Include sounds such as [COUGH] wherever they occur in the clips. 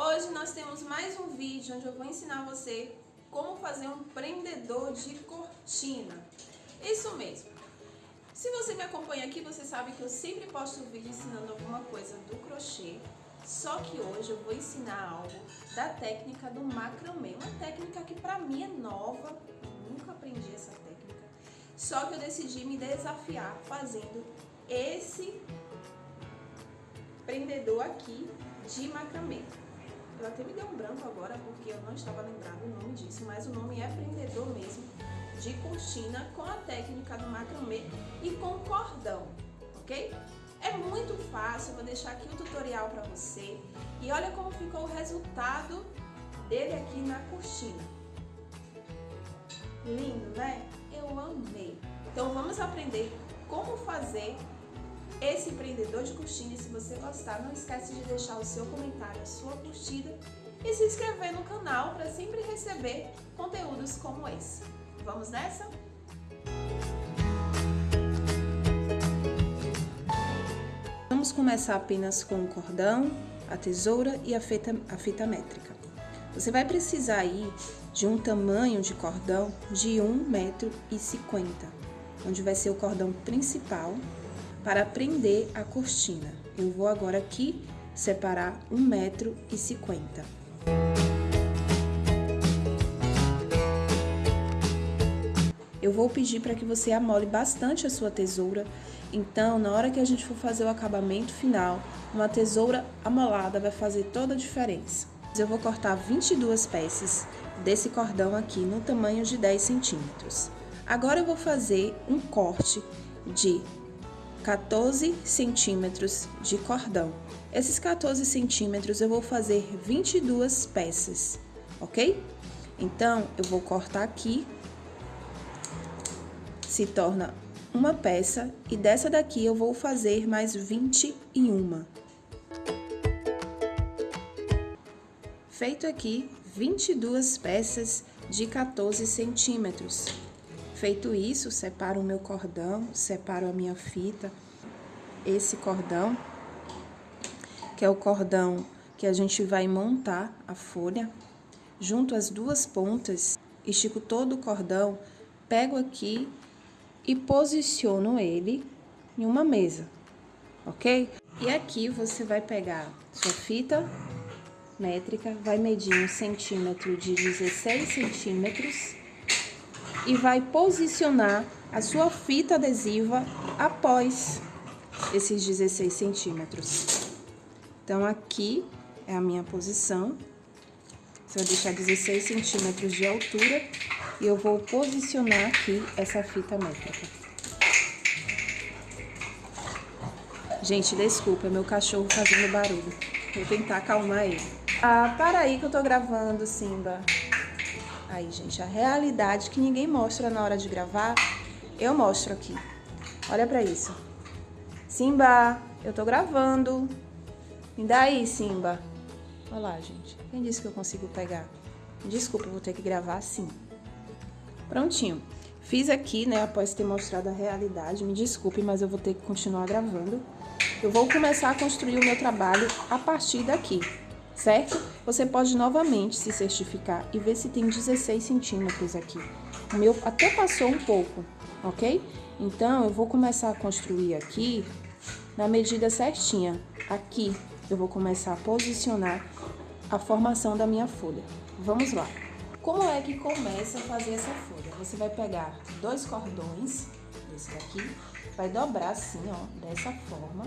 Hoje nós temos mais um vídeo onde eu vou ensinar você como fazer um prendedor de cortina. Isso mesmo. Se você me acompanha aqui, você sabe que eu sempre posto vídeo ensinando alguma coisa do crochê. Só que hoje eu vou ensinar algo da técnica do macramê. Uma técnica que pra mim é nova, eu nunca aprendi essa técnica. Só que eu decidi me desafiar fazendo esse prendedor aqui de macramê. Eu até me deu um branco agora porque eu não estava lembrado o nome disso, mas o nome é prendedor mesmo de cortina com a técnica do macramê e com cordão, ok? É muito fácil, vou deixar aqui o tutorial para você e olha como ficou o resultado dele aqui na cortina. Lindo, né? Eu amei. Então vamos aprender como fazer esse empreendedor de cortina. E se você gostar, não esquece de deixar o seu comentário, a sua curtida e se inscrever no canal para sempre receber conteúdos como esse. Vamos nessa? Vamos começar apenas com o cordão, a tesoura e a fita, a fita métrica. Você vai precisar aí de um tamanho de cordão de 1,50m, onde vai ser o cordão principal para prender a cortina. Eu vou agora aqui separar 1,50m. Eu vou pedir para que você amole bastante a sua tesoura, então na hora que a gente for fazer o acabamento final, uma tesoura amolada vai fazer toda a diferença. Eu vou cortar 22 peças desse cordão aqui no tamanho de 10 centímetros. Agora eu vou fazer um corte de 14 centímetros de cordão. Esses 14 centímetros eu vou fazer 22 peças, ok? Então, eu vou cortar aqui, se torna uma peça, e dessa daqui eu vou fazer mais 21. Feito aqui 22 peças de 14 centímetros. Feito isso, separo o meu cordão, separo a minha fita. Esse cordão, que é o cordão que a gente vai montar a folha. Junto as duas pontas, estico todo o cordão, pego aqui e posiciono ele em uma mesa, ok? E aqui você vai pegar sua fita métrica, vai medir um centímetro de 16 centímetros e vai posicionar a sua fita adesiva após esses 16 centímetros. Então, aqui é a minha posição. Você vai deixar 16 centímetros de altura e eu vou posicionar aqui essa fita métrica. Gente, desculpa, meu cachorro fazendo barulho. Vou tentar acalmar ele. Ah, para aí que eu tô gravando, Simba. Aí, gente, a realidade que ninguém mostra na hora de gravar, eu mostro aqui. Olha pra isso. Simba, eu tô gravando. Me dá aí, Simba. Olha lá, gente. Quem disse que eu consigo pegar? Desculpa, vou ter que gravar assim. Prontinho. Fiz aqui, né, após ter mostrado a realidade. Me desculpe, mas eu vou ter que continuar gravando. Eu vou começar a construir o meu trabalho a partir daqui certo? Você pode novamente se certificar e ver se tem 16 centímetros aqui. O meu até passou um pouco, ok? Então, eu vou começar a construir aqui na medida certinha. Aqui, eu vou começar a posicionar a formação da minha folha. Vamos lá. Como é que começa a fazer essa folha? Você vai pegar dois cordões, desse daqui, vai dobrar assim, ó, dessa forma,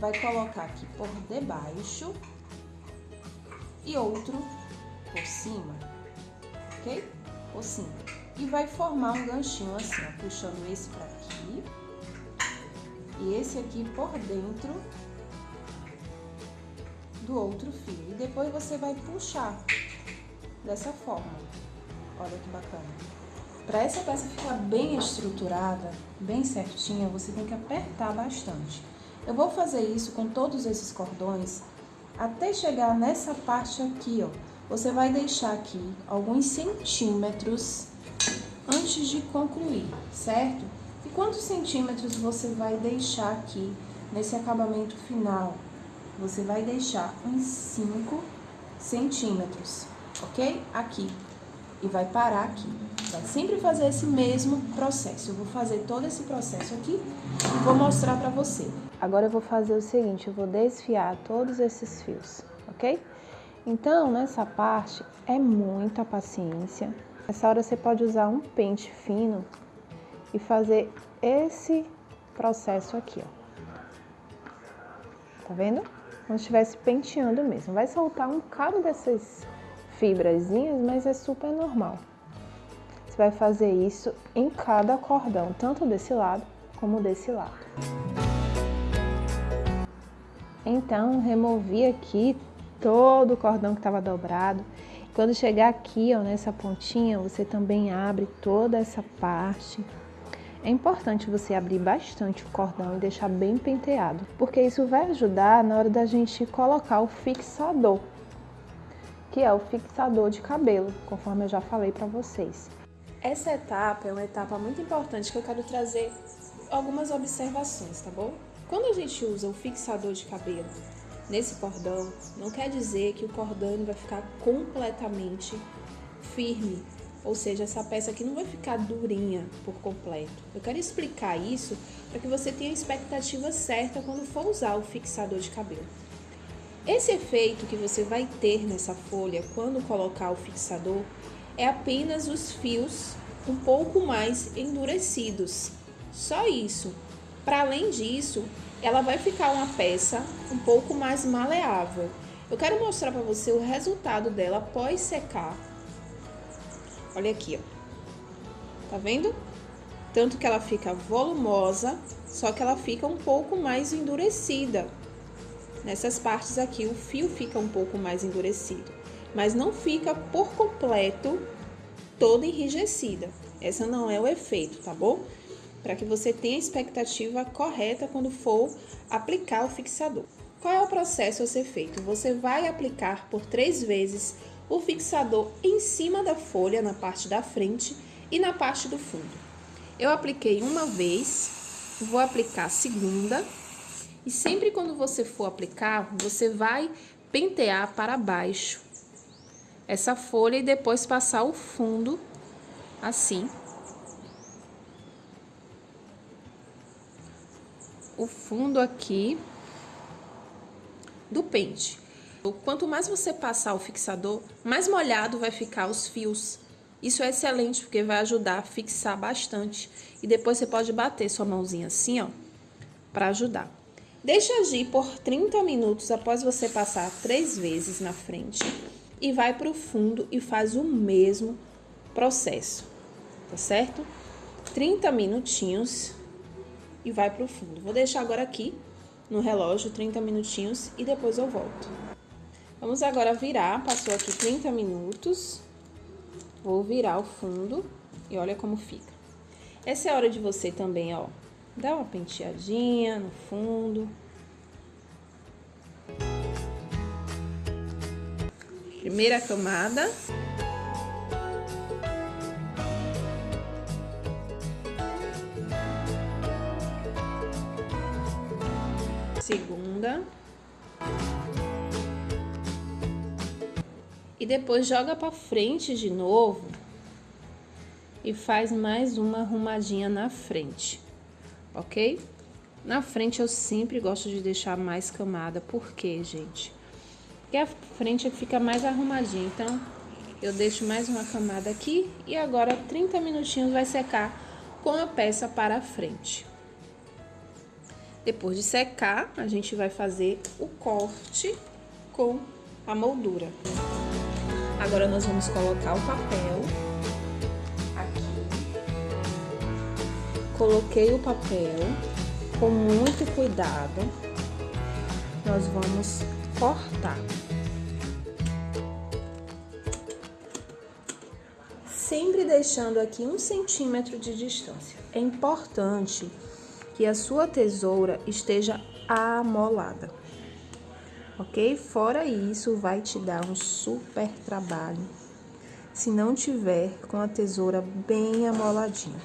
vai colocar aqui por debaixo e outro por cima, ok? Por cima. E vai formar um ganchinho assim, ó, puxando esse pra aqui e esse aqui por dentro do outro fio. E depois você vai puxar dessa forma. Olha que bacana. Para essa peça ficar bem estruturada, bem certinha, você tem que apertar bastante. Eu vou fazer isso com todos esses cordões até chegar nessa parte aqui, ó. Você vai deixar aqui alguns centímetros antes de concluir, certo? E quantos centímetros você vai deixar aqui nesse acabamento final? Você vai deixar uns 5 centímetros, ok? Aqui. E vai parar aqui. Vai sempre fazer esse mesmo processo. Eu vou fazer todo esse processo aqui e vou mostrar pra você. Agora eu vou fazer o seguinte, eu vou desfiar todos esses fios, ok? Então, nessa parte, é muita paciência. Nessa hora você pode usar um pente fino e fazer esse processo aqui, ó. Tá vendo? Como se estivesse penteando mesmo. Vai soltar um bocado dessas fibrazinhas, mas é super normal. Você vai fazer isso em cada cordão, tanto desse lado como desse lado. Então, removi aqui todo o cordão que estava dobrado. Quando chegar aqui, ó, nessa pontinha, você também abre toda essa parte é importante você abrir bastante o cordão e deixar bem penteado, porque isso vai ajudar na hora da gente colocar o fixador, que é o fixador de cabelo, conforme eu já falei para vocês. Essa etapa é uma etapa muito importante que eu quero trazer algumas observações, tá bom? Quando a gente usa o fixador de cabelo nesse cordão, não quer dizer que o cordão vai ficar completamente firme, ou seja, essa peça aqui não vai ficar durinha por completo. Eu quero explicar isso para que você tenha a expectativa certa quando for usar o fixador de cabelo. Esse efeito que você vai ter nessa folha quando colocar o fixador é apenas os fios um pouco mais endurecidos. Só isso. Para além disso, ela vai ficar uma peça um pouco mais maleável. Eu quero mostrar para você o resultado dela após secar Olha aqui, ó. Tá vendo? Tanto que ela fica volumosa, só que ela fica um pouco mais endurecida. Nessas partes aqui, o fio fica um pouco mais endurecido, mas não fica por completo toda enrijecida. Essa não é o efeito, tá bom? Para que você tenha a expectativa correta quando for aplicar o fixador. Qual é o processo a ser feito? Você vai aplicar por três vezes o fixador em cima da folha, na parte da frente e na parte do fundo. Eu apliquei uma vez, vou aplicar a segunda, e sempre quando você for aplicar, você vai pentear para baixo essa folha e depois passar o fundo assim. O fundo aqui do pente. Quanto mais você passar o fixador, mais molhado vai ficar os fios. Isso é excelente porque vai ajudar a fixar bastante. E depois você pode bater sua mãozinha assim, ó, para ajudar. Deixa agir por 30 minutos após você passar três vezes na frente. E vai para o fundo e faz o mesmo processo, tá certo? 30 minutinhos e vai para o fundo. Vou deixar agora aqui no relógio 30 minutinhos e depois eu volto. Vamos agora virar, passou aqui 30 minutos. Vou virar o fundo e olha como fica. Essa é a hora de você também, ó, dar uma penteadinha no fundo. Primeira camada. Segunda. e depois joga para frente de novo e faz mais uma arrumadinha na frente, ok? Na frente eu sempre gosto de deixar mais camada, por quê, gente? Porque a frente fica mais arrumadinha, então eu deixo mais uma camada aqui e agora 30 minutinhos vai secar com a peça para frente. Depois de secar, a gente vai fazer o corte com a moldura. Agora nós vamos colocar o papel aqui. Coloquei o papel com muito cuidado. Nós vamos cortar. Sempre deixando aqui um centímetro de distância. É importante que a sua tesoura esteja amolada. Ok? Fora isso, vai te dar um super trabalho se não tiver com a tesoura bem amoladinha.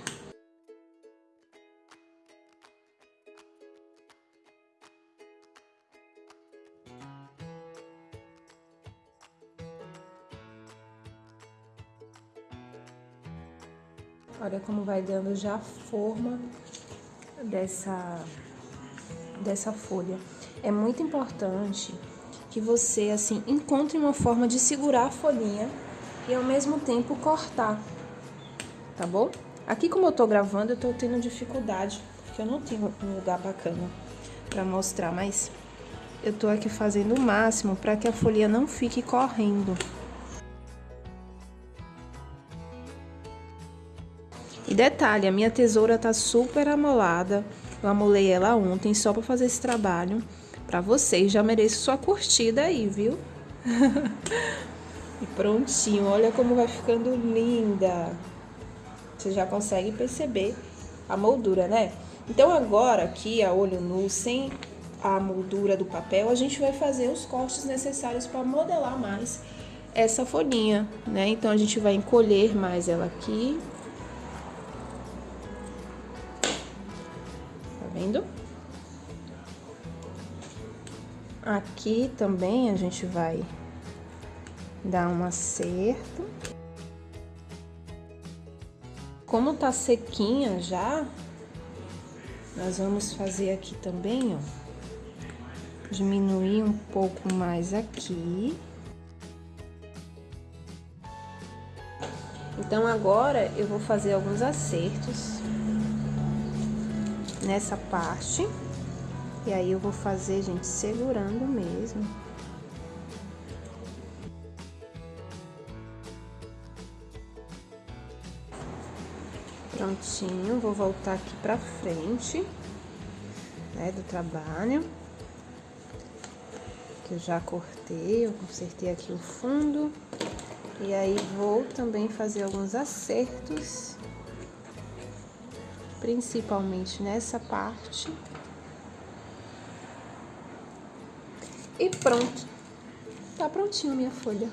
Olha como vai dando já forma dessa, dessa folha. É muito importante que você, assim, encontre uma forma de segurar a folhinha e ao mesmo tempo cortar, tá bom? Aqui como eu tô gravando, eu tô tendo dificuldade, porque eu não tenho um lugar bacana pra mostrar, mas eu tô aqui fazendo o máximo para que a folha não fique correndo. Detalhe, a minha tesoura tá super amolada. Eu amolei ela ontem só para fazer esse trabalho para vocês. Já mereço sua curtida aí, viu? [LAUGHS] e prontinho, olha como vai ficando linda. Você já consegue perceber a moldura, né? Então agora aqui, a olho nu, sem a moldura do papel, a gente vai fazer os cortes necessários para modelar mais essa folhinha, né? Então a gente vai encolher mais ela aqui vendo? Aqui também a gente vai dar um acerto. Como tá sequinha já, nós vamos fazer aqui também, ó. Diminuir um pouco mais aqui. Então, agora eu vou fazer alguns acertos nessa parte. E aí eu vou fazer, gente, segurando mesmo. Prontinho, vou voltar aqui pra frente, né, do trabalho. Que eu já cortei, eu consertei aqui o fundo. E aí vou também fazer alguns acertos principalmente nessa parte. E pronto. Tá prontinho minha folha.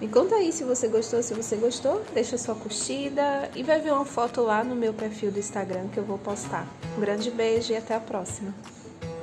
Me conta aí se você gostou, se você gostou, deixa sua curtida e vai ver uma foto lá no meu perfil do Instagram que eu vou postar. Um grande beijo e até a próxima.